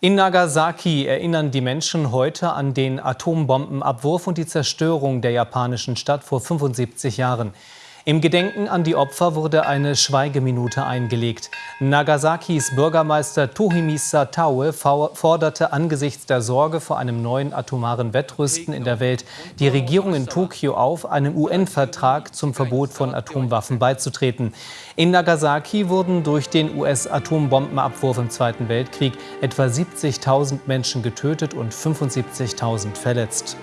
In Nagasaki erinnern die Menschen heute an den Atombombenabwurf und die Zerstörung der japanischen Stadt vor 75 Jahren. Im Gedenken an die Opfer wurde eine Schweigeminute eingelegt. Nagasakis Bürgermeister Tohimisa Taue forderte angesichts der Sorge vor einem neuen atomaren Wettrüsten in der Welt die Regierung in Tokio auf, einem UN-Vertrag zum Verbot von Atomwaffen beizutreten. In Nagasaki wurden durch den US-Atombombenabwurf im Zweiten Weltkrieg etwa 70.000 Menschen getötet und 75.000 verletzt.